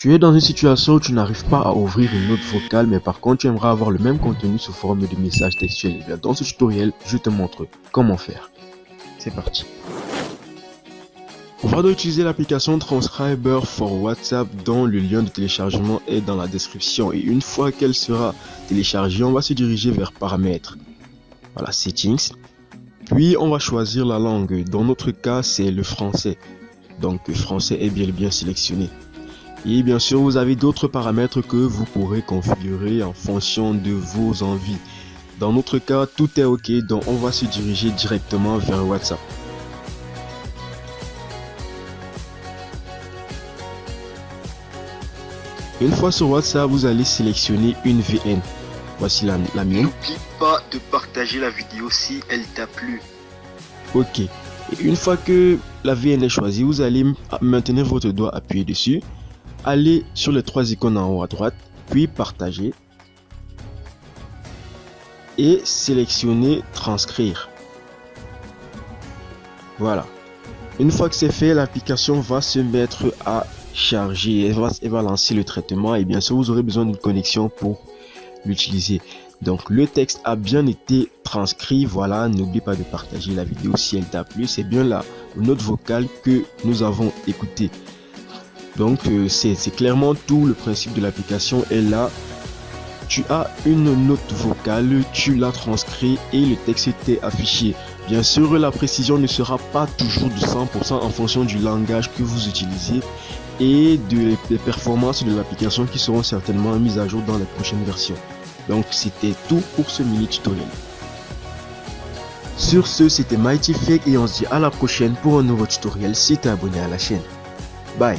Tu es dans une situation où tu n'arrives pas à ouvrir une note vocale, mais par contre tu aimerais avoir le même contenu sous forme de message textuel. Eh dans ce tutoriel, je te montre comment faire. C'est parti. On va donc utiliser l'application Transcriber for WhatsApp dont le lien de téléchargement est dans la description. Et une fois qu'elle sera téléchargée, on va se diriger vers Paramètres. Voilà, Settings. Puis on va choisir la langue. Dans notre cas, c'est le français. Donc français est bien bien sélectionné. Et bien sûr, vous avez d'autres paramètres que vous pourrez configurer en fonction de vos envies. Dans notre cas, tout est OK, donc on va se diriger directement vers WhatsApp. Une fois sur WhatsApp, vous allez sélectionner une VN. Voici la, la mienne. N'oublie pas de partager la vidéo si elle t'a plu. Ok. Et une fois que la VN est choisie, vous allez maintenir votre doigt appuyé dessus allez sur les trois icônes en haut à droite, puis partager et sélectionner transcrire. Voilà. Une fois que c'est fait, l'application va se mettre à charger et va, va lancer le traitement et bien sûr vous aurez besoin d'une connexion pour l'utiliser. Donc le texte a bien été transcrit. Voilà, n'oublie pas de partager la vidéo si elle t'a plu. C'est bien la note vocale que nous avons écouté. Donc euh, c'est clairement tout le principe de l'application est là. Tu as une note vocale, tu l'as transcrit et le texte était affiché. Bien sûr, la précision ne sera pas toujours de 100% en fonction du langage que vous utilisez et de, des performances de l'application qui seront certainement mises à jour dans les prochaines versions. Donc c'était tout pour ce mini tutoriel. Sur ce, c'était Mighty Fake et on se dit à la prochaine pour un nouveau tutoriel si tu es abonné à la chaîne. Bye